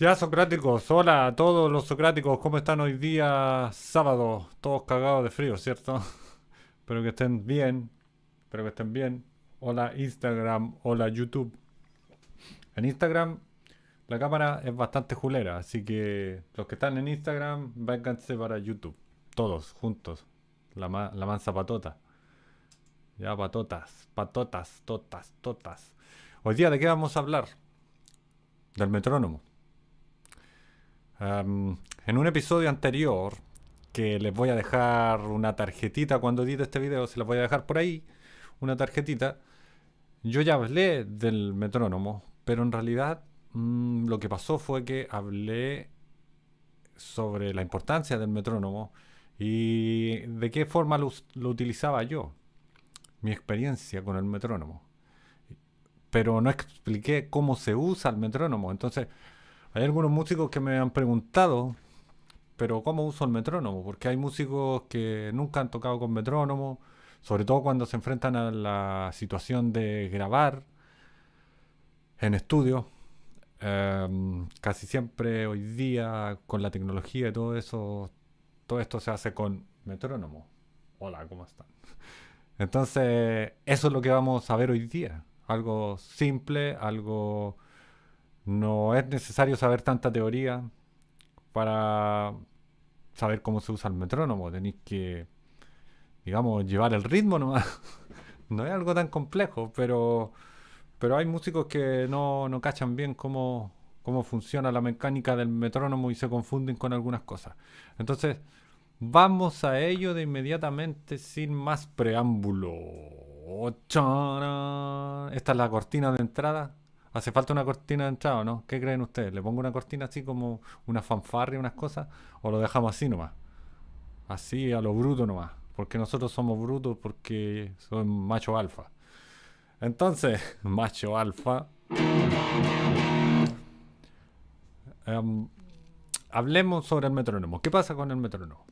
Ya, socráticos, hola a todos los socráticos, ¿cómo están hoy día sábado? Todos cagados de frío, ¿cierto? Espero que estén bien, espero que estén bien. Hola Instagram, hola YouTube. En Instagram la cámara es bastante julera, así que los que están en Instagram, vénganse para YouTube. Todos, juntos. La, ma- la mansa patota. Ya, patotas, patotas, totas, totas. Hoy día, ¿de qué vamos a hablar? Del metrónomo. En un episodio anterior, que les voy a dejar una tarjetita cuando edite este video, se las voy a dejar por ahí, una tarjetita, yo ya hablé del metrónomo, pero en realidad mm, lo que pasó fue que hablé sobre la importancia del metrónomo y de qué forma lo, lo utilizaba yo, mi experiencia con el metrónomo. Pero no expliqué cómo se usa el metrónomo. Entonces, hay algunos músicos que me han preguntado, pero ¿cómo uso el metrónomo? Porque hay músicos que nunca han tocado con metrónomo, sobre todo cuando se enfrentan a la situación de grabar en estudio. Em, casi siempre hoy día con la tecnología y todo eso, todo esto se hace con metrónomo. Hola, ¿cómo están? Entonces, eso es lo que vamos a ver hoy día. Algo simple, algo... No es necesario saber tanta teoría para saber cómo se usa el metrónomo. Tenéis que, digamos, llevar el ritmo nomás. No es algo tan complejo, pero, pero hay músicos que no, no cachan bien cómo, cómo funciona la mecánica del metrónomo y se confunden con algunas cosas. Entonces, vamos a ello de inmediatamente sin más preámbulo. Esta es la cortina de entrada. ¿Hace falta una cortina de entrada o no? ¿Qué creen ustedes? ¿Le pongo una cortina así como una fanfarria, unas cosas? ¿O lo dejamos así nomás? Así a lo bruto nomás. Porque nosotros somos brutos porque son macho alfa. Entonces, macho alfa. em, hablemos sobre el metrónomo. ¿Qué pasa con el metrónomo?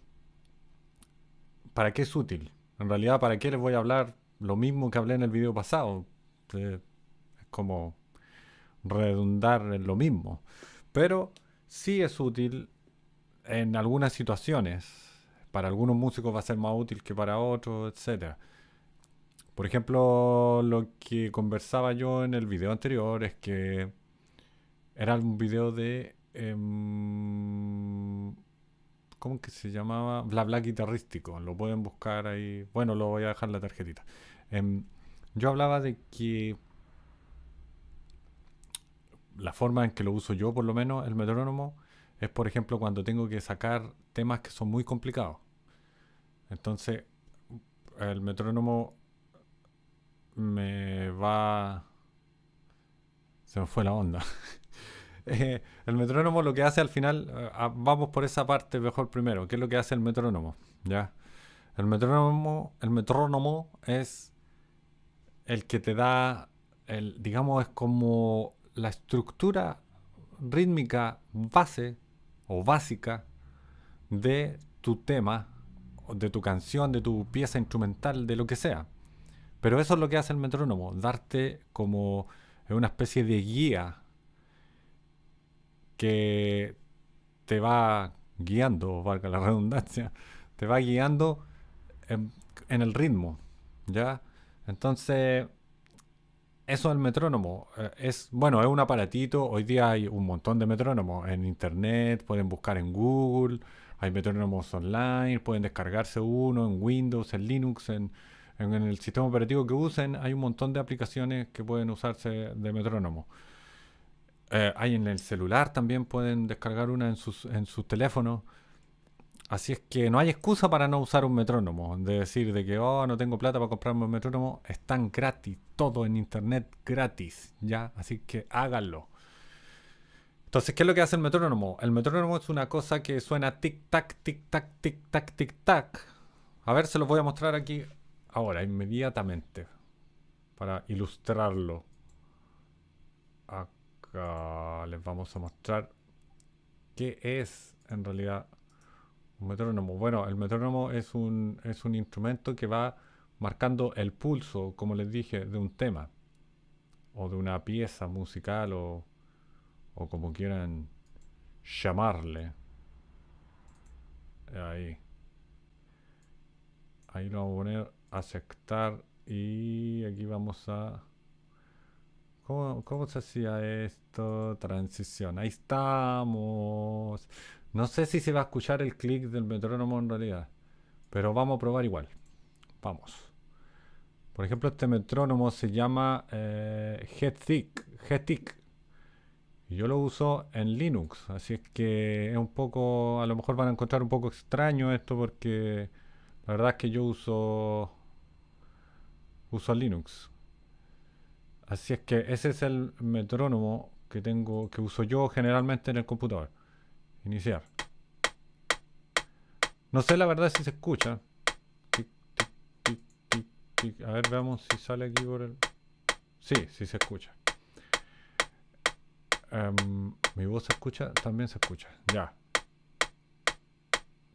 ¿Para qué es útil? En realidad, ¿para qué les voy a hablar lo mismo que hablé en el video pasado? Eh, es como redundar en lo mismo. Pero sí es útil en algunas situaciones. Para algunos músicos va a ser más útil que para otros, etcétera. Por ejemplo, lo que conversaba yo en el video anterior es que era un video de... em, ¿Cómo que se llamaba? Bla bla guitarrístico. Lo pueden buscar ahí. Bueno, lo voy a dejar en la tarjetita. Em, yo hablaba de que la forma en que lo uso yo, por lo menos, el metrónomo, es por ejemplo cuando tengo que sacar temas que son muy complicados. Entonces, el metrónomo me va... Se me fue la onda. Eh, el metrónomo lo que hace al final, eh, ah, vamos por esa parte mejor primero. ¿Qué es lo que hace el metrónomo? ¿Ya? El metrónomo, el metrónomo es el que te da, el, digamos, es como la estructura rítmica base o básica de tu tema, de tu canción, de tu pieza instrumental, de lo que sea. Pero eso es lo que hace el metrónomo, darte como una especie de guía que te va guiando, valga la redundancia, te va guiando en, en el ritmo, ¿ya? Entonces, eso del metrónomo eh, es, bueno, es un aparatito. Hoy día hay un montón de metrónomos en internet, pueden buscar en Google, hay metrónomos online, pueden descargarse uno en Windows, en Linux, en, en el sistema operativo que usen. Hay un montón de aplicaciones que pueden usarse de metrónomo. Eh, hay en el celular también, pueden descargar una en sus, en sus teléfonos. Así es que no hay excusa para no usar un metrónomo. De decir de que, oh, no tengo plata para comprarme un metrónomo. Están gratis, todo en internet gratis, ¿ya? Así que háganlo. Entonces, ¿qué es lo que hace el metrónomo? El metrónomo es una cosa que suena tic-tac, tic-tac, tic-tac, tic-tac. A ver, se los voy a mostrar aquí ahora, inmediatamente, para ilustrarlo. Acá les vamos a mostrar qué es en realidad un metrónomo. Bueno, el metrónomo es un, es un instrumento que va marcando el pulso, como les dije, de un tema o de una pieza musical o, o como quieran llamarle. Ahí. Ahí lo vamos a poner aceptar y aquí vamos a... ¿Cómo, ¿Cómo, se hacía esto? Transición. Ahí estamos. No sé si se va a escuchar el clic del metrónomo en realidad. Pero vamos a probar igual. Vamos. Por ejemplo, este metrónomo se llama eh. Y yo lo uso en Linux. Así es que es un poco... A lo mejor van a encontrar un poco extraño esto porque... La verdad es que yo uso... Uso Linux. Así es que ese es el metrónomo que tengo, que uso yo generalmente en el computador. Iniciar. No sé la verdad si se escucha. A ver, veamos si sale aquí por el... Sí, sí se escucha. Em, mi voz se escucha, también se escucha. Ya.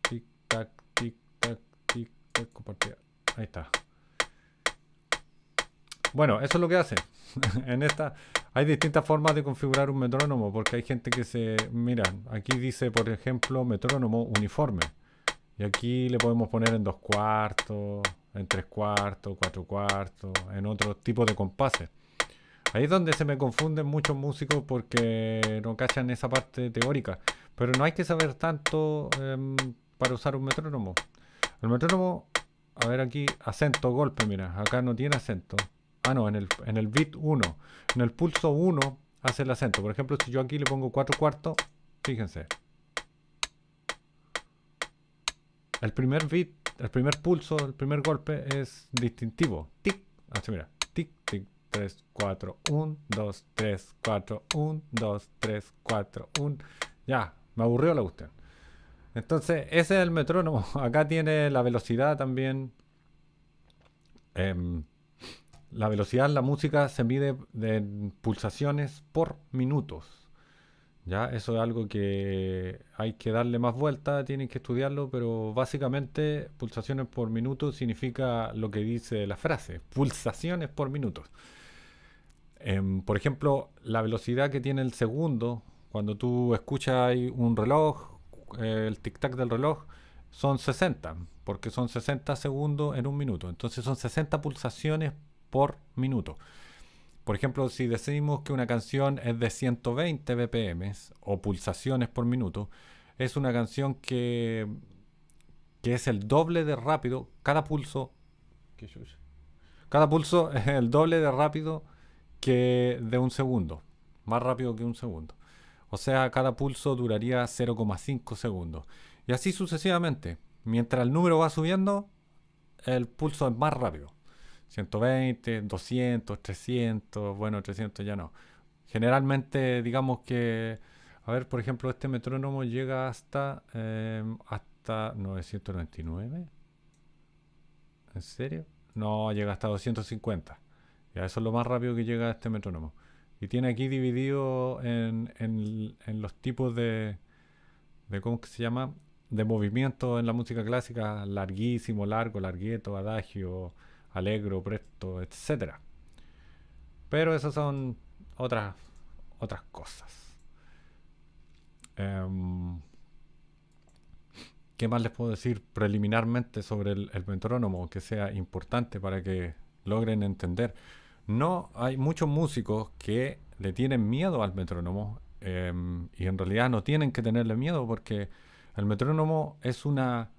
Tic, tac, tic, tac, tic, tac, compartida. Ahí está. Bueno, eso es lo que hace. en esta hay distintas formas de configurar un metrónomo porque hay gente que se... Mira, aquí dice, por ejemplo, metrónomo uniforme. Y aquí le podemos poner en dos cuartos, en tres cuartos, cuatro cuartos, en otro tipo de compases. Ahí es donde se me confunden muchos músicos porque no cachan esa parte teórica. Pero no hay que saber tanto em, para usar un metrónomo. El metrónomo, a ver aquí, acento, golpe, mira, acá no tiene acento. Ah, no, en el, en el bit 1. En el pulso 1 hace el acento. Por ejemplo, si yo aquí le pongo 4 cuartos, fíjense. El primer bit, el primer pulso, el primer golpe es distintivo. Tic, así mira. Tic, tic, 3, 4, 1, 2, 3, 4, 1, 2, 3, 4, 1. Ya, me aburrió la cuestión. Entonces, ese es el metrónomo. Acá tiene la velocidad también. Eh, la velocidad en la música se mide en pulsaciones por minutos. ¿ya? Eso es algo que hay que darle más vuelta, tienen que estudiarlo, pero básicamente pulsaciones por minuto significa lo que dice la frase, pulsaciones por minutos. Em, por ejemplo, la velocidad que tiene el segundo, cuando tú escuchas un reloj, eh, el tic-tac del reloj, son 60, porque son 60 segundos en un minuto. Entonces son 60 pulsaciones por minuto. Por ejemplo, si decimos que una canción es de 120 BPM o pulsaciones por minuto, es una canción que, que es el doble de rápido. Cada pulso. Cada pulso es el doble de rápido que de un segundo. Más rápido que un segundo. O sea, cada pulso duraría 0,5 segundos. Y así sucesivamente. Mientras el número va subiendo, el pulso es más rápido. 120, 200, 300, bueno, 300 ya no. Generalmente, digamos que, a ver, por ejemplo, este metrónomo llega hasta, em, hasta 999. ¿En serio? No, llega hasta 250. Ya, eso es lo más rápido que llega este metrónomo. Y tiene aquí dividido en, en, los tipos de, de, ¿cómo se llama? De movimiento en la música clásica, larguísimo, largo, largueto, adagio, alegro, presto, etcétera. Pero esas son otras otras cosas. Em, ¿Qué más les puedo decir preliminarmente sobre el, metrónomo que sea importante para que logren entender? No, hay muchos músicos que le tienen miedo al metrónomo em, y en realidad no tienen que tenerle miedo porque el metrónomo es una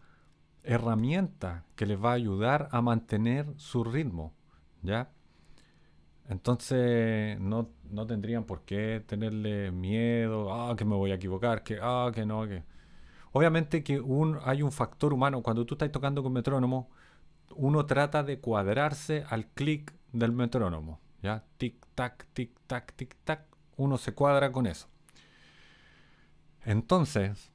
herramienta que les va a ayudar a mantener su ritmo, ¿ya? Entonces no, no tendrían por qué tenerle miedo, ah, que me voy a equivocar, que, ah, que no, que... Obviamente que un, hay un factor humano, cuando tú estás tocando con metrónomo, uno trata de cuadrarse al clic del metrónomo, ¿ya? Tic, tac, tic, tac, tic, tac, uno se cuadra con eso. Entonces,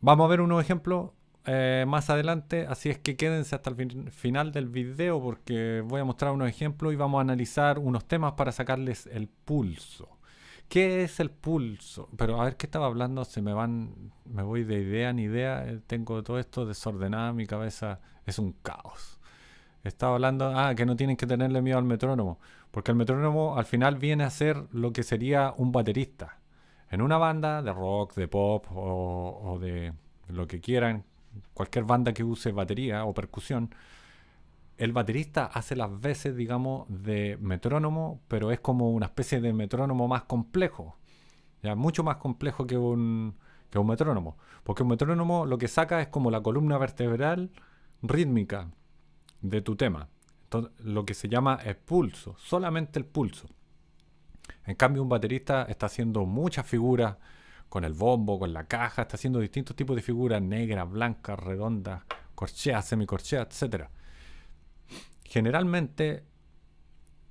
vamos a ver unos ejemplos eh, más adelante, así es que quédense hasta el final del video porque voy a mostrar unos ejemplos y vamos a analizar unos temas para sacarles el pulso. ¿Qué es el pulso? Pero a ver qué estaba hablando, se me van, me voy de idea en idea, eh, tengo todo esto desordenado, mi cabeza es un caos. Estaba hablando, ah, que no tienen que tenerle miedo al metrónomo, porque el metrónomo al final viene a ser lo que sería un baterista. En una banda de rock, de pop o, de lo que quieran, cualquier banda que use batería o percusión, el baterista hace las veces, digamos, de metrónomo, pero es como una especie de metrónomo más complejo. Ya, mucho más complejo que un, que un metrónomo. Porque un metrónomo lo que saca es como la columna vertebral rítmica de tu tema. Entonces, lo que se llama el pulso, solamente el pulso. En cambio, un baterista está haciendo muchas figuras con el bombo, con la caja, está haciendo distintos tipos de figuras, negras, blancas, redondas, corcheas, semicorcheas, etc. Generalmente,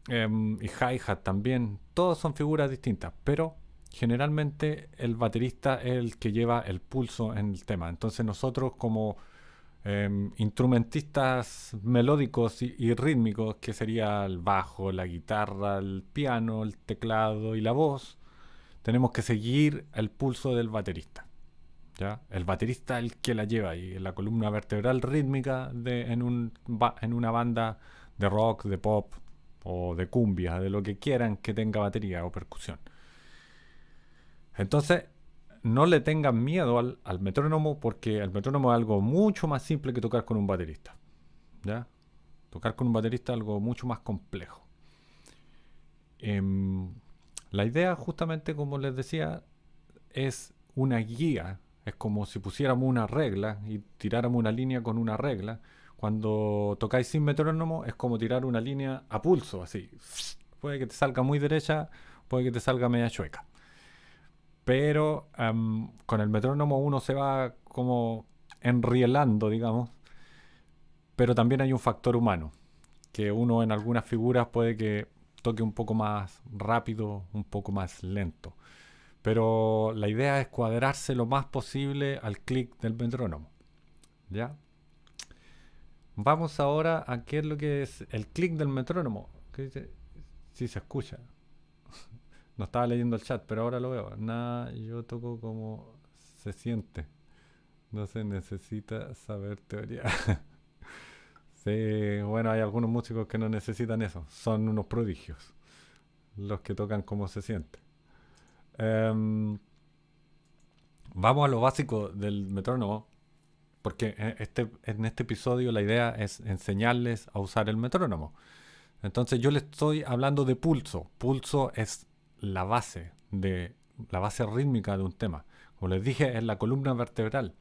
em, y hi-hat también, todos son figuras distintas, pero generalmente el baterista es el que lleva el pulso en el tema. Entonces nosotros como Em, instrumentistas melódicos y, rítmicos, que sería el bajo, la guitarra, el piano, el teclado y la voz, tenemos que seguir el pulso del baterista. ¿ya? El baterista es el que la lleva y la columna vertebral rítmica en, un, en una banda de rock, de pop o de cumbia, de lo que quieran que tenga batería o percusión. Entonces, no le tengan miedo al, metrónomo porque el metrónomo es algo mucho más simple que tocar con un baterista. ¿ya? Tocar con un baterista es algo mucho más complejo. Em, la idea, justamente como les decía, es una guía. Es como si pusiéramos una regla y tiráramos una línea con una regla. Cuando tocáis sin metrónomo es como tirar una línea a pulso, así. Puede que te salga muy derecha, puede que te salga media chueca pero con el metrónomo uno se va como enrielando, digamos, pero también hay un factor humano, que uno en algunas figuras puede que toque un poco más rápido, un poco más lento. Pero la idea es cuadrarse lo más posible al clic del metrónomo. ¿Ya? Vamos ahora a qué es lo que es el clic del metrónomo. Si se escucha. No estaba leyendo el chat, pero ahora lo veo. Nada, yo toco como se siente. No se necesita saber teoría. sí, bueno, hay algunos músicos que no necesitan eso. Son unos prodigios. Los que tocan como se siente. Em, vamos a lo básico del metrónomo. Porque este, en este episodio la idea es enseñarles a usar el metrónomo. Entonces yo les estoy hablando de pulso. Pulso es la base de la base rítmica de un tema. Como les dije, es la columna vertebral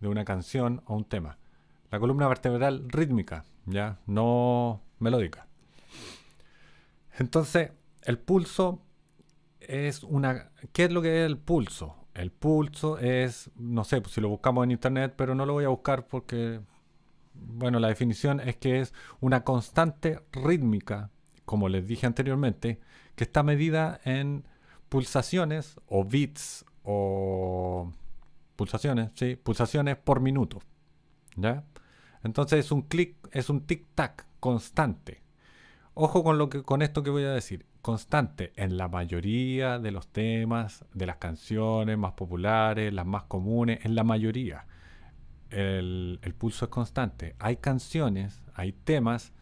de una canción o un tema. La columna vertebral rítmica, ya, no melódica. Entonces, el pulso es una ¿qué es lo que es el pulso? El pulso es, no sé, pues si lo buscamos en internet, pero no lo voy a buscar porque bueno, la definición es que es una constante rítmica, como les dije anteriormente, que está medida en pulsaciones o bits o pulsaciones, sí, pulsaciones por minuto. ¿Ya? Entonces es un clic, es un tic-tac constante. Ojo con, lo que, con esto que voy a decir. Constante en la mayoría de los temas, de las canciones más populares, las más comunes, en la mayoría. El, el pulso es constante. Hay canciones, hay temas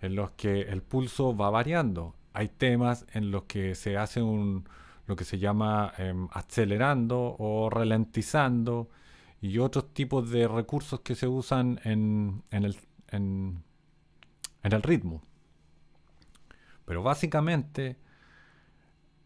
en los que el pulso va variando hay temas en los que se hace un, lo que se llama em, acelerando o ralentizando y otros tipos de recursos que se usan en, en, el, en, el ritmo. Pero básicamente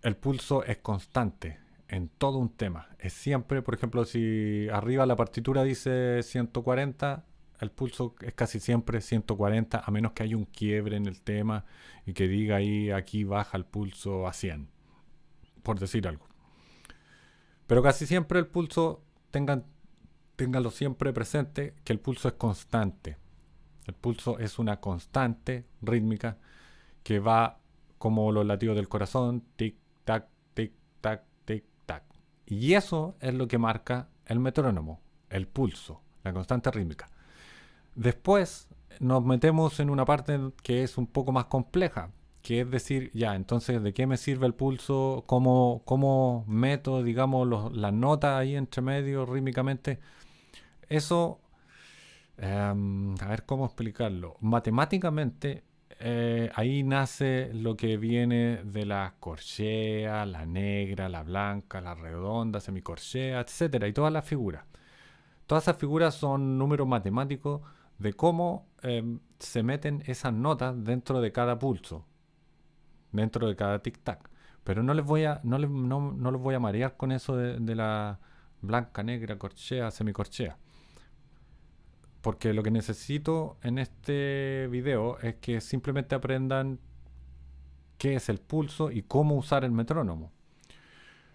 el pulso es constante en todo un tema. Es siempre, por ejemplo, si arriba la partitura dice 140, el pulso es casi siempre 140, a menos que haya un quiebre en el tema y que diga ahí, aquí baja el pulso a 100, por decir algo. Pero casi siempre el pulso, tengan, ténganlo siempre presente, que el pulso es constante. El pulso es una constante rítmica que va como los latidos del corazón, tic, tac, tic, tac, tic, tac. Y eso es lo que marca el metrónomo, el pulso, la constante rítmica. Después nos metemos en una parte que es un poco más compleja, que es decir, ya, entonces, ¿de qué me sirve el pulso? ¿Cómo, cómo meto, digamos, las notas ahí entre medio rítmicamente? Eso, em, a ver cómo explicarlo. Matemáticamente, eh, ahí nace lo que viene de la corchea, la negra, la blanca, la redonda, semicorchea, etcétera, y todas las figuras. Todas esas figuras son números matemáticos de cómo em, se meten esas notas dentro de cada pulso, dentro de cada tic-tac. Pero no les voy a, no les, no, no los voy a marear con eso de, de la blanca, negra, corchea, semicorchea. Porque lo que necesito en este video es que simplemente aprendan qué es el pulso y cómo usar el metrónomo.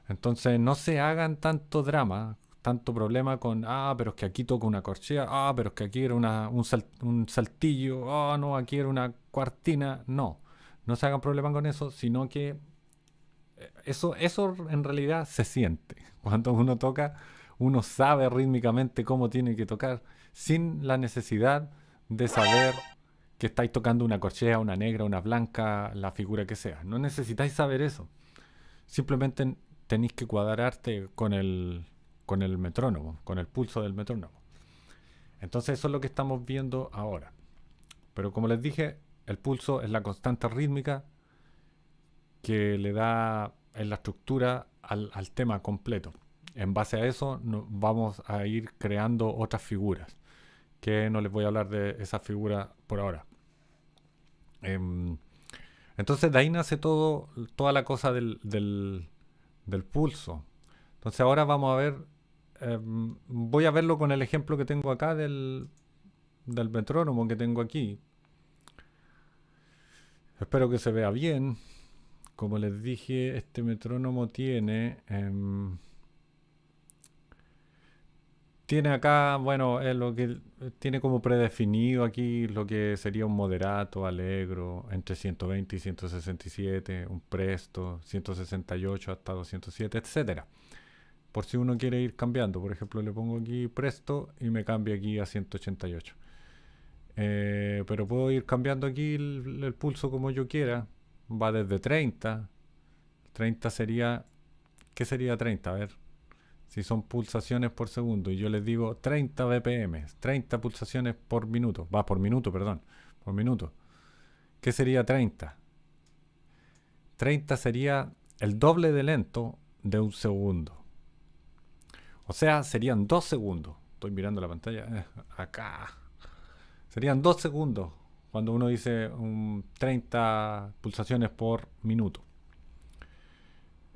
Entonces no se hagan tanto drama, tanto problema con, ah, pero es que aquí toco una corchea, ah, pero es que aquí era una, un, un, saltillo, ah, no, aquí era una cuartina. No, no se hagan problema con eso, sino que eh, eso, eso en realidad se siente. Cuando uno toca, uno sabe rítmicamente cómo tiene que tocar sin la necesidad de saber que estáis tocando una corchea, una negra, una blanca, la figura que sea. No necesitáis saber eso. Simplemente tenéis que cuadrarte con el, con el metrónomo, con el pulso del metrónomo. Entonces eso es lo que estamos viendo ahora. Pero como les dije, el pulso es la constante rítmica que le da en la estructura al, al tema completo. En base a eso vamos a ir creando otras figuras que no les voy a hablar de esa figura por ahora. Em, entonces de ahí nace todo, toda la cosa del, del, pulso. Entonces ahora vamos a ver, em, voy a verlo con el ejemplo que tengo acá del, del metrónomo que tengo aquí. Espero que se vea bien. Como les dije, este metrónomo tiene... Em, tiene acá, bueno, es lo que tiene como predefinido aquí lo que sería un moderato, alegro, entre 120 y 167, un presto, 168 hasta 207, etcétera. Por si uno quiere ir cambiando, por ejemplo, le pongo aquí presto y me cambia aquí a 188. Eh, pero puedo ir cambiando aquí el pulso como yo quiera. Va desde 30. 30 sería... ¿Qué sería 30? A ver, si son pulsaciones por segundo y yo les digo 30 BPM, 30 pulsaciones por minuto, va por minuto, perdón, por minuto. ¿Qué sería 30? 30 sería el doble de lento de un segundo. O sea, serían 2 segundos. Estoy mirando la pantalla. Eh, acá. Serían 2 segundos cuando uno dice un 30 pulsaciones por minuto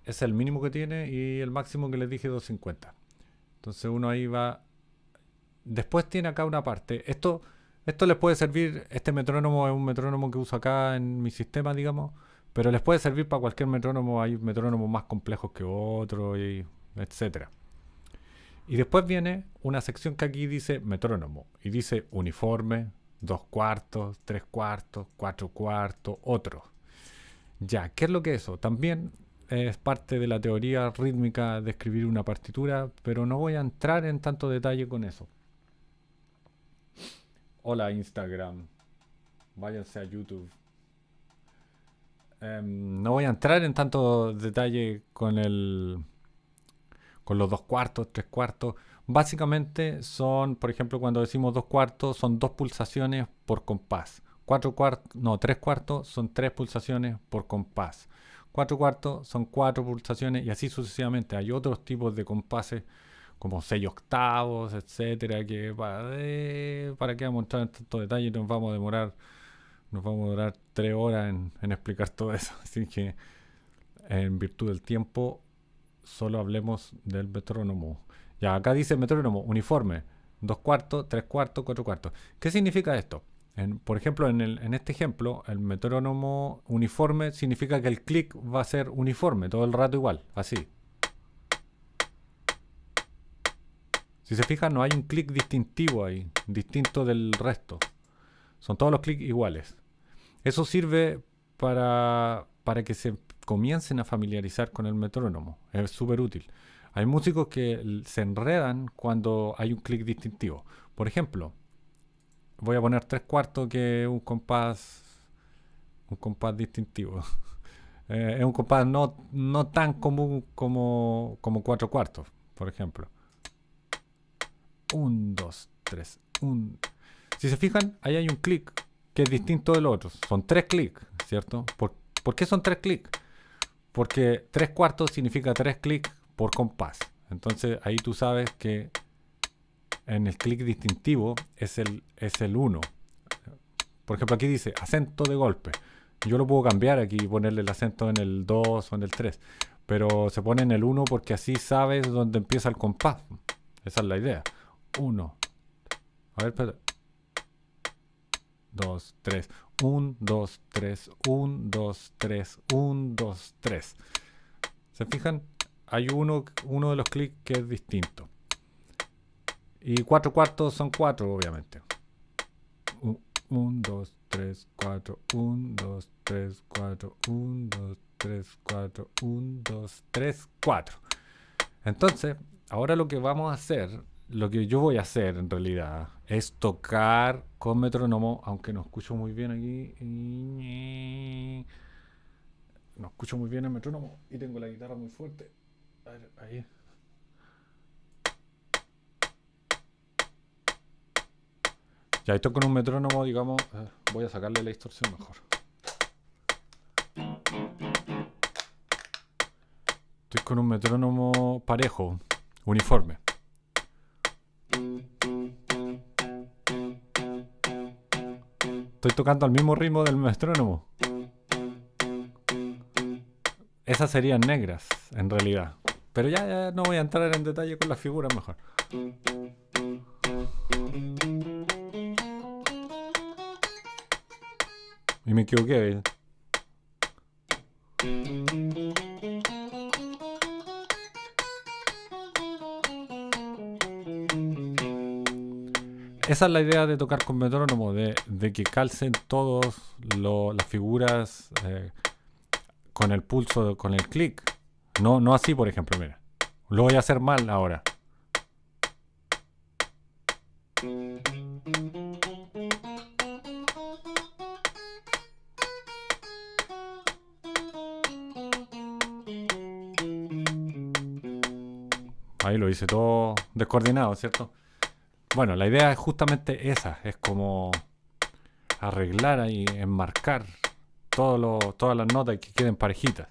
es el mínimo que tiene y el máximo que les dije 250. Entonces uno ahí va. Después tiene acá una parte. Esto, esto les puede servir. Este metrónomo es un metrónomo que uso acá en mi sistema, digamos. Pero les puede servir para cualquier metrónomo. Hay metrónomos más complejos que otros, y etcétera. Y después viene una sección que aquí dice metrónomo. Y dice uniforme, dos cuartos, tres cuartos, cuatro cuartos, otro. Ya, ¿qué es lo que es eso? También es parte de la teoría rítmica de escribir una partitura, pero no voy a entrar en tanto detalle con eso. Hola Instagram, váyanse a YouTube. Em, no voy a entrar en tanto detalle con el con los dos cuartos, tres cuartos. Básicamente son, por ejemplo, cuando decimos dos cuartos, son dos pulsaciones por compás. Cuatro cuartos, no, tres cuartos son tres pulsaciones por compás. 4 cuartos son 4 pulsaciones y así sucesivamente. Hay otros tipos de compases como 6 octavos, etcétera, que para, para que vamos a entrar en tantos detalles nos vamos a demorar nos vamos a demorar 3 horas en, explicar todo eso. Así que en virtud del tiempo solo hablemos del metrónomo. Ya acá dice metrónomo uniforme, 2 cuartos, 3 cuartos, 4 cuartos. ¿Qué significa esto? Por ejemplo, en, este ejemplo, el metrónomo uniforme significa que el clic va a ser uniforme, todo el rato igual, así. Si se fijan, no hay un clic distintivo ahí, distinto del resto. Son todos los clics iguales. Eso sirve para, para que se comiencen a familiarizar con el metrónomo. Es súper útil. Hay músicos que se enredan cuando hay un clic distintivo. Por ejemplo, voy a poner tres cuartos que es un compás un compás distintivo eh, es un compás no, no tan común como, como cuatro cuartos por ejemplo un, dos, tres, un si se fijan ahí hay un clic que es distinto del otro. Son tres clics, ¿cierto? ¿Por, ¿Por, qué son tres clics? Porque tres cuartos significa tres clics por compás. Entonces ahí tú sabes que en el clic distintivo es el, es el 1. Por ejemplo, aquí dice acento de golpe. Yo lo puedo cambiar aquí y ponerle el acento en el 2 o en el 3. Pero se pone en el 1 porque así sabes dónde empieza el compás. Esa es la idea. 1. A ver, espera. 2, 3. 1, 2, 3. 1, 2, 3. 1, 2, 3. ¿Se fijan? Hay uno, uno de los clics que es distinto. Y 4 cuartos son 4, obviamente. 1, 2, 3, 4. 1, 2, 3, 4. 1, 2, 3, 4. 1, 2, 3, 4. Entonces, ahora lo que vamos a hacer, lo que yo voy a hacer en realidad, es tocar con metrónomo, aunque no escucho muy bien aquí. No escucho muy bien el metrónomo y tengo la guitarra muy fuerte. Ahí. Ya esto con un metrónomo, digamos, eh, voy a sacarle la distorsión mejor. Estoy con un metrónomo parejo, uniforme. Estoy tocando al mismo ritmo del metrónomo. Esas serían negras, en realidad. Pero ya no voy a entrar en detalle con las figuras mejor. Me equivoqué. Esa es la idea de tocar con metrónomo, de, que calcen todas las figuras eh, con el pulso, con el clic. No, no así, por ejemplo, mira. Lo voy a hacer mal ahora. Ahí lo hice todo descoordinado, ¿cierto? Bueno, la idea es justamente esa, es como arreglar y enmarcar todas las notas que queden parejitas.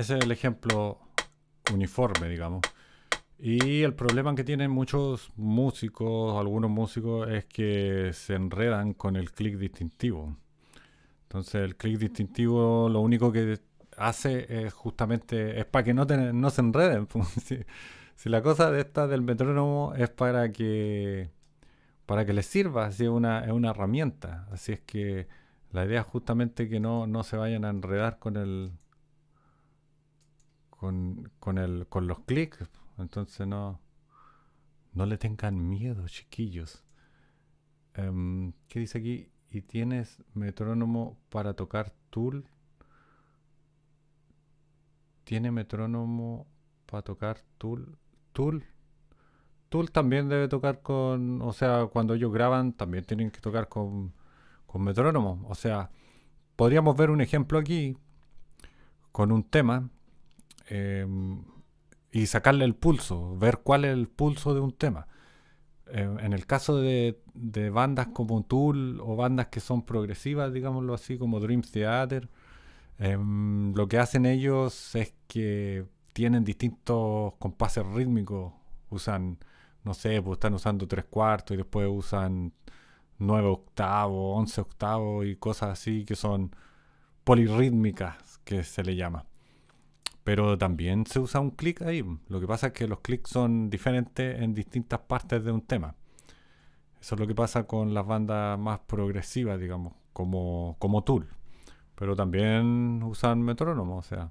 Ese es el ejemplo uniforme, digamos. Y el problema que tienen muchos músicos, algunos músicos, es que se enredan con el clic distintivo. Entonces el clic distintivo lo único que hace es justamente, es para que no, se enreden. si, la cosa de esta del metrónomo es para que para que les sirva, así es una, es una herramienta. Así es que la idea es justamente que no, no se vayan a enredar con el con, con, el, con los clics. Entonces no, no le tengan miedo, chiquillos. Em, ¿Qué dice aquí? ¿Y tienes metrónomo para tocar tool? ¿Tiene metrónomo para tocar tool? ¿Tool? Tool también debe tocar con, o sea, cuando ellos graban también tienen que tocar con, con metrónomo. O sea, podríamos ver un ejemplo aquí con un tema em, y sacarle el pulso, ver cuál es el pulso de un tema. Em, en el caso de, bandas como Tool o bandas que son progresivas, digámoslo así, como Dream Theater, em, lo que hacen ellos es que tienen distintos compases rítmicos, usan no sé, pues están usando tres cuartos y después usan nueve octavos, once octavos y cosas así que son polirrítmicas, que se le llama. Pero también se usa un clic ahí. Lo que pasa es que los clics son diferentes en distintas partes de un tema. Eso es lo que pasa con las bandas más progresivas, digamos, como, como Tool. Pero también usan metrónomo, o sea,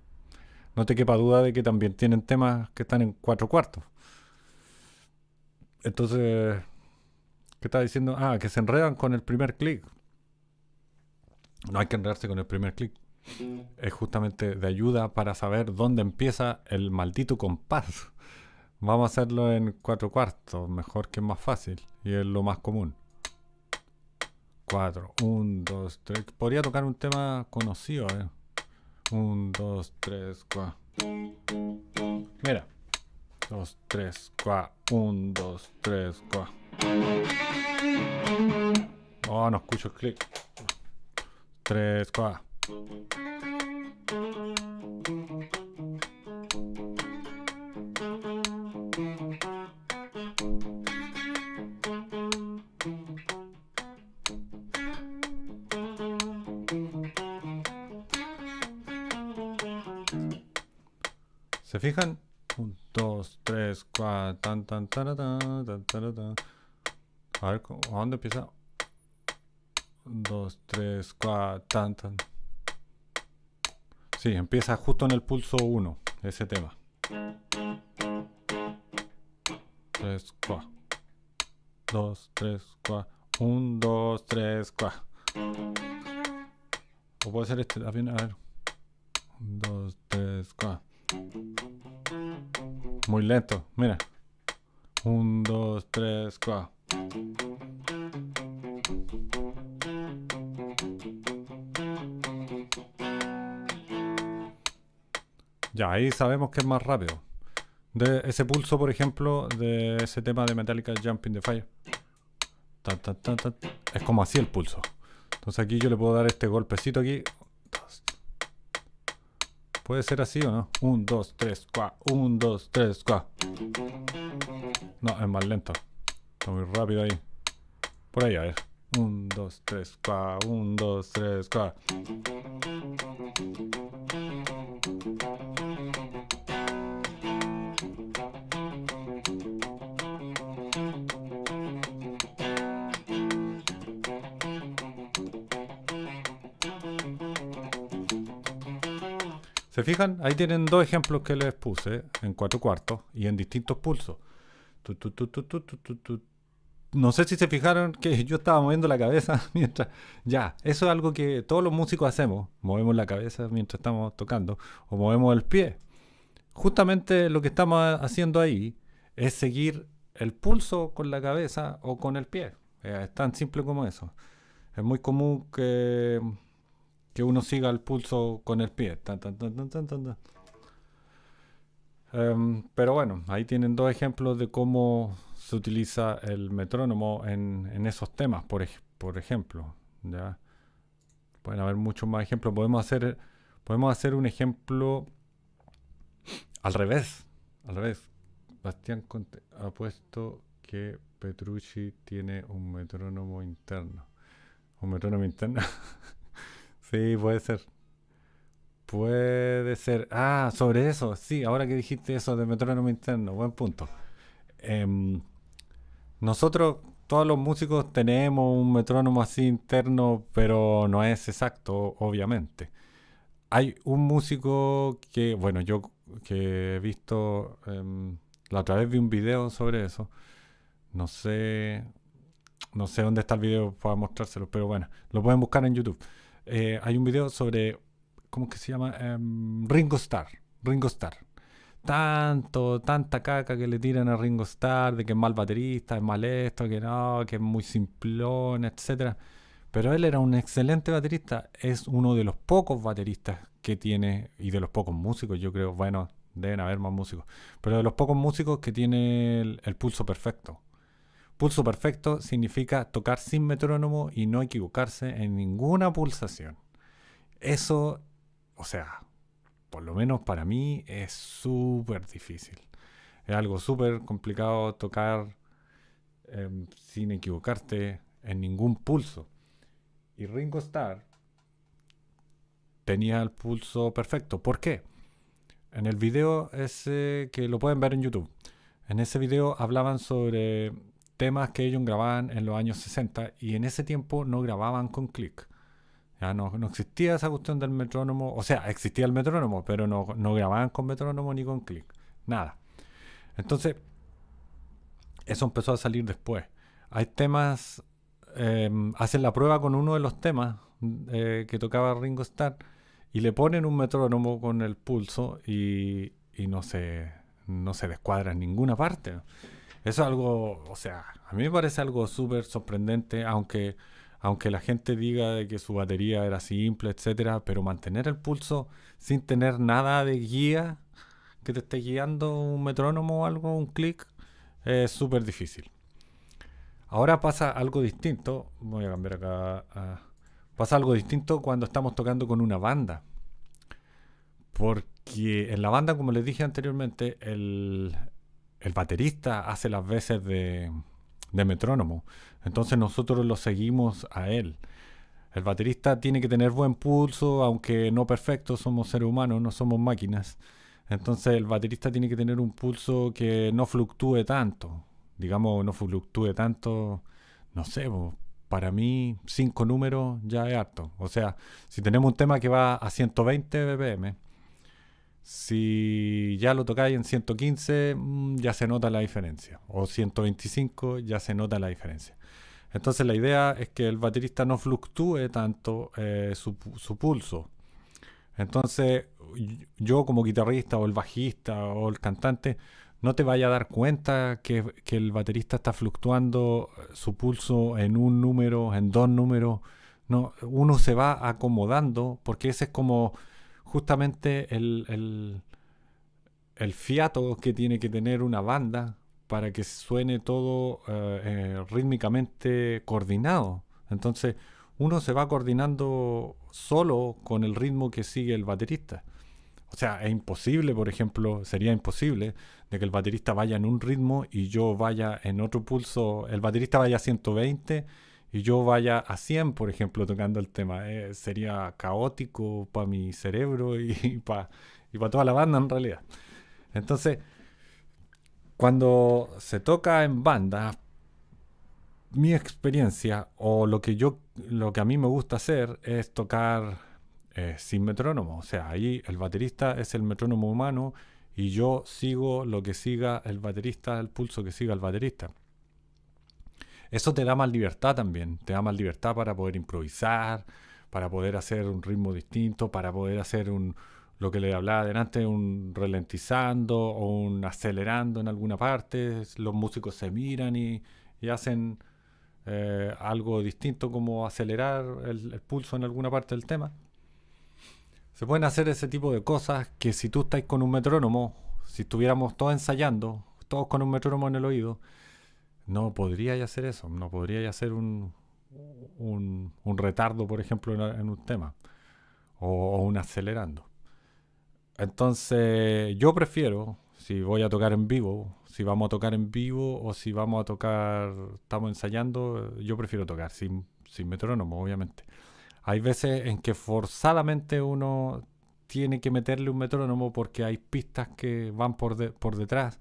no te quepa duda de que también tienen temas que están en cuatro cuartos. Entonces, ¿qué está diciendo? Ah, que se enredan con el primer clic. No hay que enredarse con el primer clic. Es justamente de ayuda para saber dónde empieza el maldito compás. Vamos a hacerlo en cuatro cuartos, mejor que es más fácil y es lo más común. 4, 1, 2, 3. Podría tocar un tema conocido, eh. 1, 2, 3, 4. Mira. 2, 3, 4. 1, 2, 3, 4. Oh, no escucho el clic. 3, 4. ¿Se fijan? 1, 2, 3, 4, tan, tan, tan, tan, tan, A ver, ¿a dónde empieza? 2, 3, 4, tan, tan. Sí, empieza justo en el pulso 1, ese tema. 3, 4. 2, 3, 4. 1, 2, 3, 4. O puede ser este también, a ver. 1, 2, 3, 4. Muy lento, mira. 1, 2, 3, 4. Ya, ahí sabemos que es más rápido. De ese pulso, por ejemplo, de ese tema de Metallica Jumping the Fire. es como así el pulso. Entonces aquí yo le puedo dar este golpecito aquí. Puede ser así o no. 1, 2, 3, 4. 1, 2, 3, 4. No, es más lento. Está muy rápido ahí. Por ahí, a ver. 1, 2, 3, 4. 1, 2, 3, 4. ¿Se fijan? Ahí tienen dos ejemplos que les puse en cuatro cuartos y en distintos pulsos. no sé si se fijaron que yo estaba moviendo la cabeza mientras... Ya, eso es algo que todos los músicos hacemos. Movemos la cabeza mientras estamos tocando o movemos el pie. Justamente lo que estamos haciendo ahí es seguir el pulso con la cabeza o con el pie. Es tan simple como eso. Es muy común que que uno siga el pulso con el pie. Em, pero bueno, ahí tienen dos ejemplos de cómo se utiliza el metrónomo en, esos temas, por, por ejemplo. Pueden haber muchos más ejemplos. Podemos hacer, podemos hacer un ejemplo al revés. Al revés. Bastián ha puesto que Petrucci tiene un metrónomo interno. Un metrónomo interno. Sí, puede ser. Puede ser. Ah, sobre eso. Sí, ahora que dijiste eso de metrónomo interno, buen punto. Em, nosotros, todos los músicos, tenemos un metrónomo así interno, pero no es exacto, obviamente. Hay un músico que, bueno, yo que he visto, em, la otra vez un video sobre eso. No sé, no sé dónde está el video para mostrárselo, pero bueno, lo pueden buscar en YouTube. Eh, hay un video sobre, ¿cómo que se llama? Em, Ringo Starr. Ringo Starr. Tanto, tanta caca que le tiran a Ringo Starr de que es mal baterista, es mal esto, que no, que es muy simplón, etc. Pero él era un excelente baterista. Es uno de los pocos bateristas que tiene, y de los pocos músicos, yo creo, bueno, deben haber más músicos, pero de los pocos músicos que tiene el pulso perfecto. Pulso perfecto significa tocar sin metrónomo y no equivocarse en ninguna pulsación. Eso, o sea, por lo menos para mí es súper difícil. Es algo súper complicado tocar em, sin equivocarte en ningún pulso. Y Ringo Starr tenía el pulso perfecto. ¿Por qué? en el video ese que lo pueden ver en YouTube. En ese video hablaban sobre temas que ellos grababan en los años 60 y en ese tiempo no grababan con click. Ya no, no existía esa cuestión del metrónomo, o sea, existía el metrónomo, pero no, no grababan con metrónomo ni con click. Nada. Entonces, eso empezó a salir después. Hay temas, em, hacen la prueba con uno de los temas eh, que tocaba Ringo Starr y le ponen un metrónomo con el pulso y, y no, se, no se descuadra en ninguna parte. Es algo, o sea, a mí me parece algo súper sorprendente, aunque, aunque la gente diga de que su batería era simple, etcétera, pero mantener el pulso sin tener nada de guía que te esté guiando, un metrónomo o algo, un clic, es súper difícil. Ahora pasa algo distinto, voy a cambiar acá, pasa algo distinto cuando estamos tocando con una banda. Porque en la banda, como les dije anteriormente, el, el baterista hace las veces de, metrónomo. Entonces nosotros lo seguimos a él. El baterista tiene que tener buen pulso, aunque no perfecto, somos seres humanos, no somos máquinas. Entonces el baterista tiene que tener un pulso que no fluctúe tanto. Digamos, no fluctúe tanto, no sé, para mí cinco números ya es harto. O sea, si tenemos un tema que va a 120 BPM, si ya lo tocáis en 115, mm, ya se nota la diferencia. O 125, ya se nota la diferencia. Entonces la idea es que el baterista no fluctúe tanto eh, su, pulso. Entonces yo como guitarrista o el bajista o el cantante no te vaya a dar cuenta que, que, el baterista está fluctuando su pulso en un número, en dos números. No, uno se va acomodando porque ese es como justamente el, el, fiato que tiene que tener una banda para que suene todo eh, eh, rítmicamente coordinado. Entonces uno se va coordinando solo con el ritmo que sigue el baterista. O sea, es imposible, por ejemplo, sería imposible de que el baterista vaya en un ritmo y yo vaya en otro pulso, el baterista vaya a 120 y yo vaya a 100, por ejemplo, tocando el tema. Eh, sería caótico para mi cerebro y, para y toda la banda en realidad. Entonces, cuando se toca en banda, mi experiencia o lo que yo, lo que a mí me gusta hacer es tocar eh, sin metrónomo. O sea, ahí el baterista es el metrónomo humano y yo sigo lo que siga el baterista, el pulso que siga el baterista. Eso te da más libertad también, te da más libertad para poder improvisar, para poder hacer un ritmo distinto, para poder hacer un, lo que le hablaba adelante, un ralentizando o un acelerando en alguna parte. Los músicos se miran y, hacen eh, algo distinto como acelerar el, pulso en alguna parte del tema. Se pueden hacer ese tipo de cosas que si tú estás con un metrónomo, si estuviéramos todos ensayando, todos con un metrónomo en el oído, no podría hacer eso, no podría hacer un, un, retardo, por ejemplo, en, un tema, o, un acelerando. Entonces, yo prefiero, si voy a tocar en vivo, si vamos a tocar en vivo o si vamos a tocar, estamos ensayando, yo prefiero tocar sin, sin metrónomo, obviamente. Hay veces en que forzadamente uno tiene que meterle un metrónomo porque hay pistas que van por, por detrás,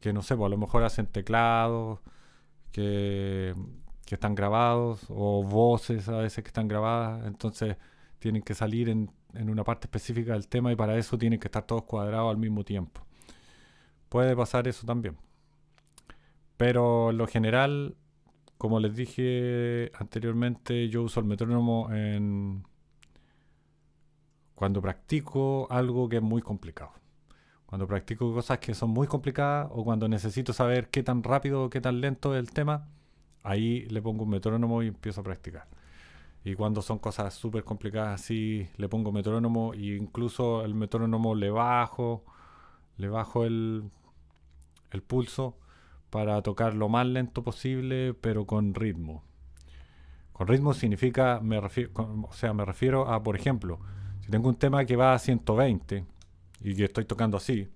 que no sé, pues a lo mejor hacen teclados que, están grabados o voces a veces que están grabadas, entonces tienen que salir en, en, una parte específica del tema y para eso tienen que estar todos cuadrados al mismo tiempo. Puede pasar eso también. Pero en lo general, como les dije anteriormente, yo uso el metrónomo en cuando practico algo que es muy complicado. Cuando practico cosas que son muy complicadas o cuando necesito saber qué tan rápido o qué tan lento es el tema, ahí le pongo un metrónomo y empiezo a practicar. Y cuando son cosas súper complicadas así, le pongo metrónomo e incluso el metrónomo le bajo, le bajo el, el pulso para tocar lo más lento posible, pero con ritmo. Con ritmo significa, me refiero, o sea, me refiero a, por ejemplo, si tengo un tema que va a 120, y que estoy tocando así.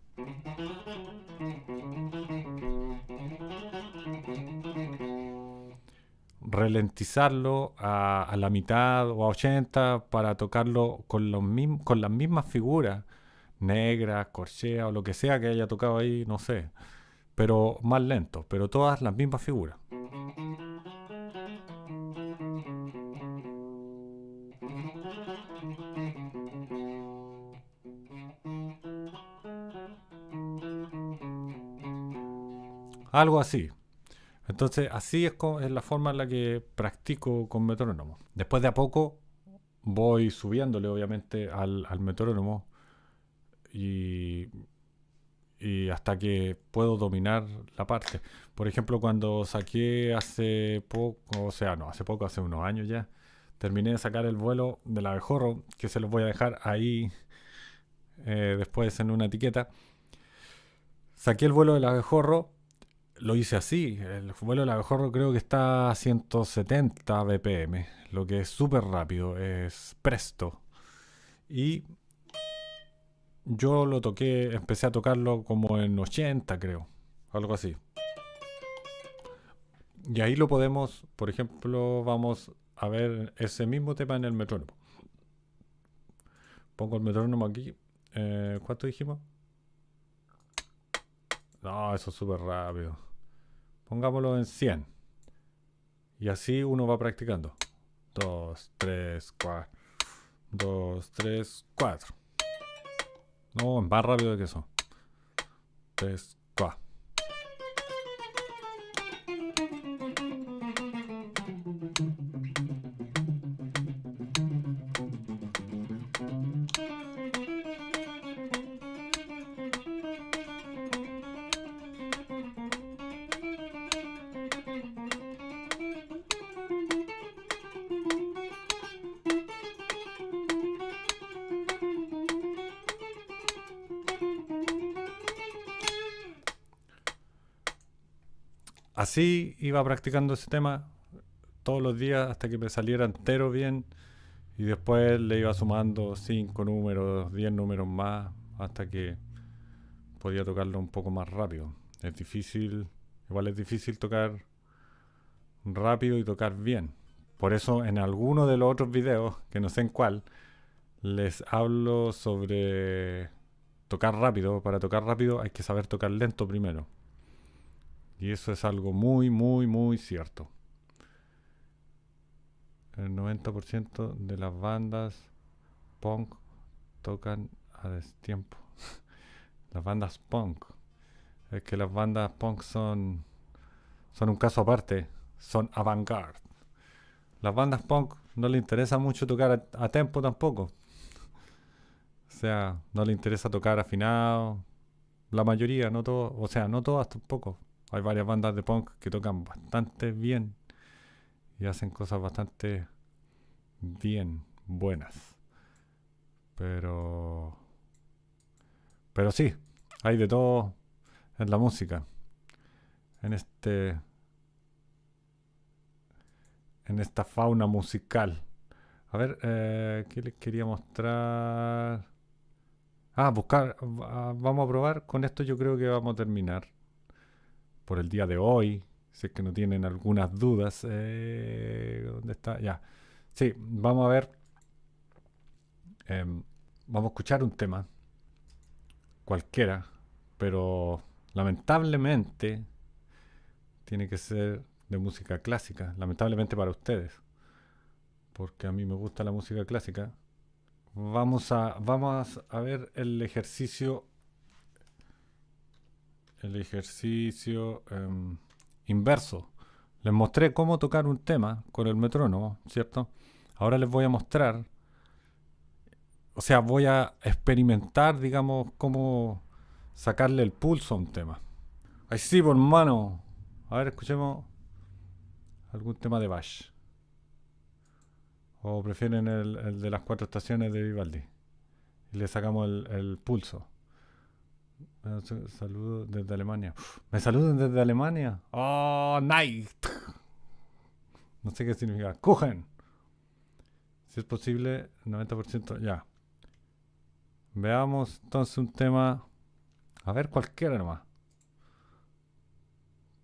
Ralentizarlo a, la mitad o a 80 para tocarlo con, con las mismas figuras, negra, corchea o lo que sea que haya tocado ahí, no sé. Pero más lento, pero todas las mismas figuras. Algo así. Entonces, así es, es, la forma en la que practico con metrónomo. Después de a poco voy subiéndole, obviamente, al, al metrónomo y, y, hasta que puedo dominar la parte. Por ejemplo, cuando saqué hace poco, o sea, no, hace poco, hace unos años ya, terminé de sacar el vuelo del abejorro, que se los voy a dejar ahí eh, después en una etiqueta. Saqué el vuelo del abejorro lo hice así. El vuelo del abejorro creo que está a 170 BPM, lo que es súper rápido, es presto. Y yo lo toqué, empecé a tocarlo como en 80 creo, algo así. Y ahí lo podemos, por ejemplo, vamos a ver ese mismo tema en el metrónomo. Pongo el metrónomo aquí. Eh, ¿Cuánto dijimos? No, eso es súper rápido. Pongámoslo en 100. Y así uno va practicando. 2, 3, 4. 2, 3, 4. No, más rápido que eso. 3, así iba practicando ese tema todos los días hasta que me saliera entero bien y después le iba sumando 5 números, 10 números más hasta que podía tocarlo un poco más rápido. Es difícil, igual es difícil tocar rápido y tocar bien. Por eso en alguno de los otros videos, que no sé en cuál, les hablo sobre tocar rápido. Para tocar rápido hay que saber tocar lento primero. Y eso es algo muy, muy, muy cierto. El 90% de las bandas punk tocan a destiempo. las bandas punk. Es que las bandas punk son, son un caso aparte. Son avant-garde. Las bandas punk no le interesa mucho tocar a, a tempo tampoco. O sea, no le interesa tocar afinado. La mayoría, no todo. O sea, no todas tampoco. Hay varias bandas de punk que tocan bastante bien y hacen cosas bastante bien, buenas. Pero. Pero sí, hay de todo en la música. En este. En esta fauna musical. A ver, eh, ¿qué les quería mostrar? Ah, buscar. Vamos a probar. Con esto yo creo que vamos a terminar por el día de hoy. Si es que no tienen algunas dudas. Eh, ¿Dónde está? Ya. Sí, vamos a ver. Em, vamos a escuchar un tema. Cualquiera. Pero lamentablemente tiene que ser de música clásica. Lamentablemente para ustedes. Porque a mí me gusta la música clásica. Vamos a, vamos a ver el ejercicio el ejercicio em, inverso. Les mostré cómo tocar un tema con el metrónomo, ¿cierto? Ahora les voy a mostrar, o sea, voy a experimentar, digamos, cómo sacarle el pulso a un tema. Ahí sí, por mano. A ver, escuchemos algún tema de Bach. O prefieren el, de las cuatro estaciones de Vivaldi. Y le sacamos el pulso. Saludos desde Alemania. ¿Me saludan desde Alemania? ¡Oh, night! No sé qué significa. ¡Kuchen! Si es posible, 90%. Ya. Veamos entonces un tema. A ver, cualquiera nomás.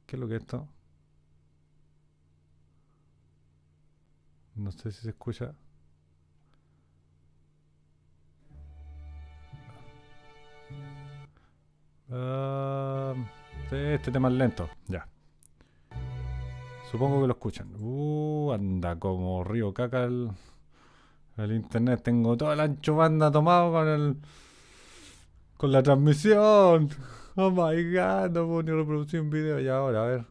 ¿Qué es lo que es esto? No sé si se escucha. Sí, este tema es lento. Ya. Supongo que lo escuchan. Uh, anda como río caca el, el internet. Tengo todo el ancho banda tomado con el. con la transmisión. Oh my god, no puedo ni reproducir un video. Y ahora, a ver.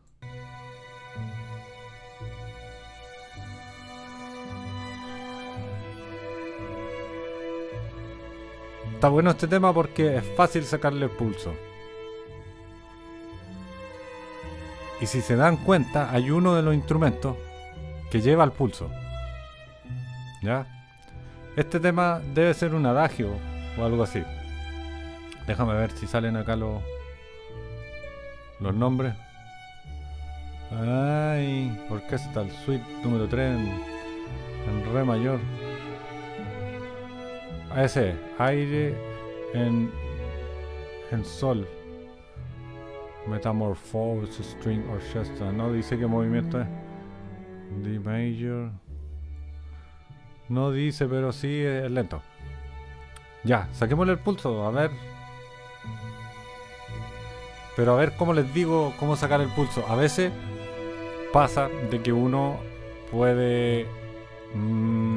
Está bueno este tema porque es fácil sacarle el pulso. Y si se dan cuenta, hay uno de los instrumentos que lleva el pulso. ¿Ya? Este tema debe ser un adagio o algo así. Déjame ver si salen acá los, los nombres. Ay, orquesta, el suite número 3 en, en re mayor. Ese, aire en, en sol. Metamorphose String Orchestra. No dice qué movimiento es. D major. No dice, pero sí es lento. Ya, saquémosle el pulso, a ver. Pero a ver cómo les digo cómo sacar el pulso. A veces pasa de que uno puede... Mmm,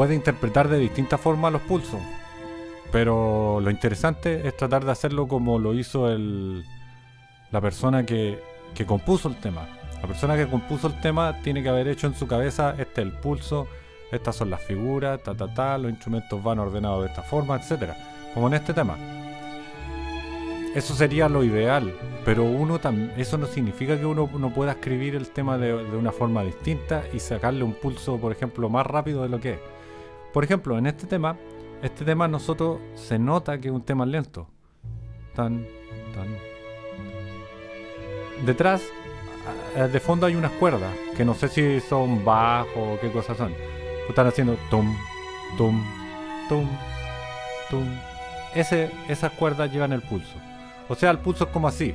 puede interpretar de distintas formas los pulsos. Pero lo interesante es tratar de hacerlo como lo hizo el, la persona que, que compuso el tema. La persona que compuso el tema tiene que haber hecho en su cabeza, este es el pulso, estas son las figuras, ta ta ta, los instrumentos van ordenados de esta forma, etcétera. Como en este tema. Eso sería lo ideal, pero uno eso no significa que uno no pueda escribir el tema de, de una forma distinta y sacarle un pulso, por ejemplo, más rápido de lo que es. Por ejemplo, en este tema, este tema nosotros se nota que es un tema lento. Tan, tan. Detrás, de fondo hay unas cuerdas, que no sé si son bajos o qué cosas son. Están haciendo tum, tum, tum, tum. Ese, esas cuerdas llevan el pulso. O sea, el pulso es como así.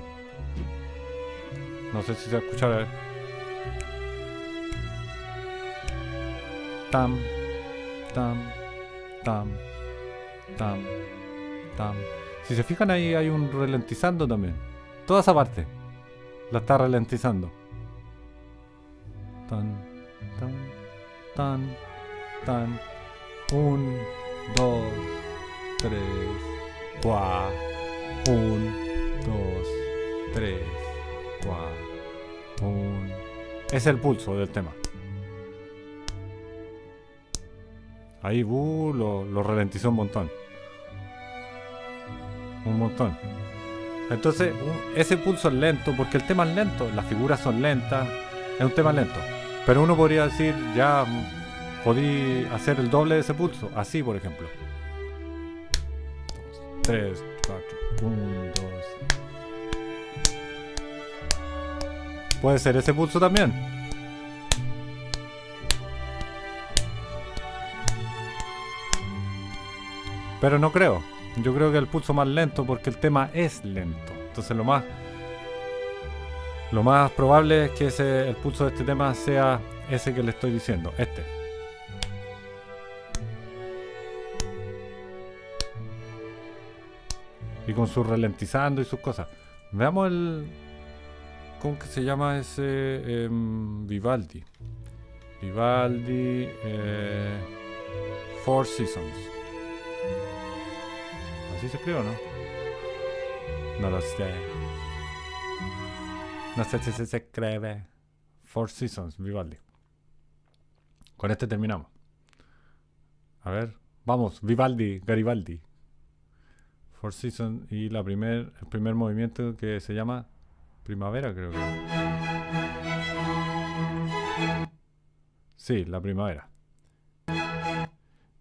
No sé si se escucha. Tam, tam, tam, tam, tam. Si se fijan ahí hay un ralentizando también. Toda esa parte la está ralentizando. Tan, tan, tan, tan. Un, dos, tres, cuatro. Un, dos, tres, cuatro. Un. Es el pulso del tema. Ahí uh, lo, lo ralentizó un montón. Un montón. Entonces, ese pulso es lento, porque el tema es lento, las figuras son lentas, es un tema lento. Pero uno podría decir, ya podí hacer el doble de ese pulso, así por ejemplo. 3, 4, 1, 2. Puede ser ese pulso también. Pero no creo. Yo creo que el pulso más lento porque el tema es lento. Entonces lo más lo más probable es que ese, el pulso de este tema sea ese que le estoy diciendo, este. Y con su ralentizando y sus cosas. Veamos el... ¿Cómo que se llama ese? Em, Vivaldi. Vivaldi... Eh, Four Seasons. ¿Así se escribe no? No lo sé. No sé si se escribe. Four Seasons, Vivaldi. Con este terminamos. A ver, vamos, Vivaldi, Garibaldi. Four Seasons y la primer, el primer movimiento que se llama Primavera, creo que. Sí, la primavera.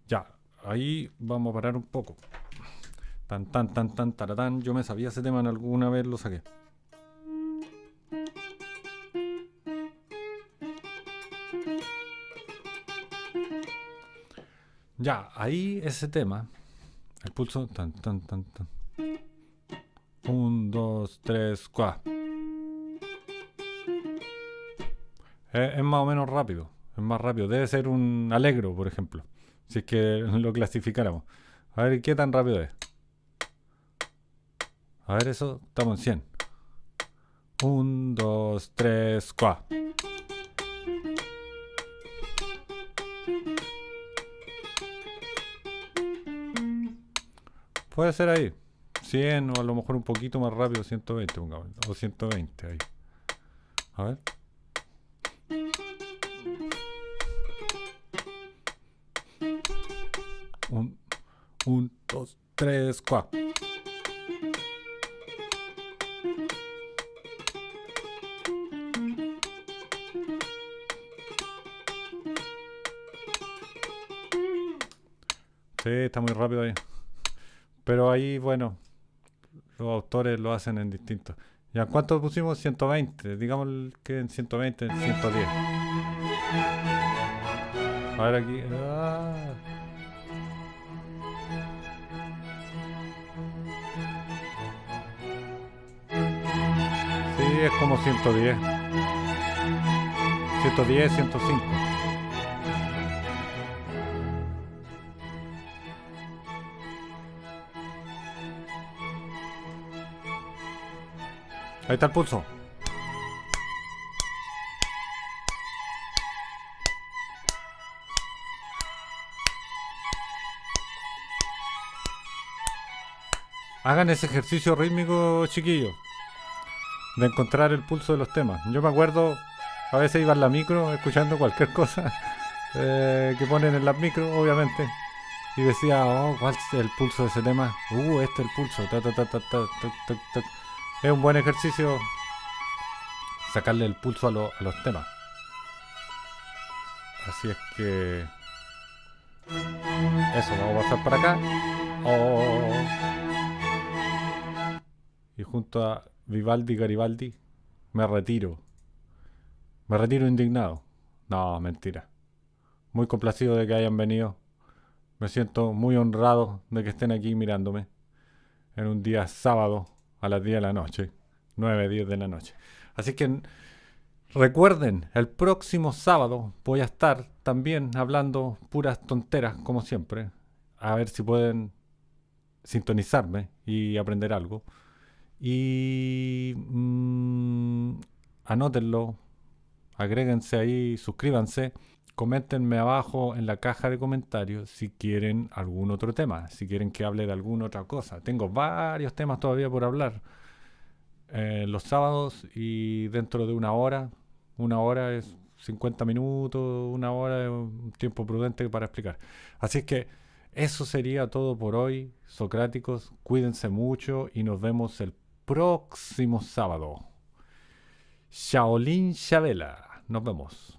Ya, ahí vamos a parar un poco. Tan, tan, tan, tan, taratán. Yo me sabía ese tema en alguna vez lo saqué. Ya, ahí ese tema. El pulso. Tan, tan, tan, tan. Un, dos, tres, cuatro. Es, es más o menos rápido. Es más rápido. Debe ser un alegro, por ejemplo. Si es que lo clasificáramos. A ver qué tan rápido es. A ver eso, estamos en 100. 1, 2, 3, 4. Puede ser ahí. 100 o a lo mejor un poquito más rápido, 120, pongamos. O 120 ahí. A ver. Un, dos, tres, cuatro. Está muy rápido ahí. Pero ahí, bueno, los autores lo hacen en distintos. ¿Ya cuánto pusimos? 120. Digamos que en 120, en 110. A ver aquí. Ah. Sí, es como 110. 110, 105. Ahí está el pulso. Hagan ese ejercicio rítmico, chiquillos. De encontrar el pulso de los temas. Yo me acuerdo, a veces iba en la micro escuchando cualquier cosa eh, que ponen en la micro, obviamente. Y decía, oh, ¿cuál es el pulso de ese tema? Uh, este es el pulso. Ta, ta, ta, Es un buen ejercicio sacarle el pulso a los temas. Así es que... Eso, vamos a pasar para acá. Oh. Y junto a Vivaldi Garibaldi me retiro. Me retiro indignado. No, mentira. Muy complacido de que hayan venido. Me siento muy honrado de que estén aquí mirándome. En un día sábado a las 10 de la noche. 9, 10 de la noche. Así que recuerden, el próximo sábado voy a estar también hablando puras tonteras, como siempre. A ver si pueden sintonizarme y aprender algo. Y mm, anótenlo, agréguense ahí, suscríbanse, coméntenme abajo en la caja de comentarios si quieren algún otro tema, si quieren que hable de alguna otra cosa. Tengo varios temas todavía por hablar. eh, los sábados y dentro de una hora, una hora es 50 minutos, una hora es un tiempo prudente para explicar. Así es que eso sería todo por hoy, Socráticos. Cuídense mucho y nos vemos el próximo sábado. Shaolin Chabela. Nos vemos.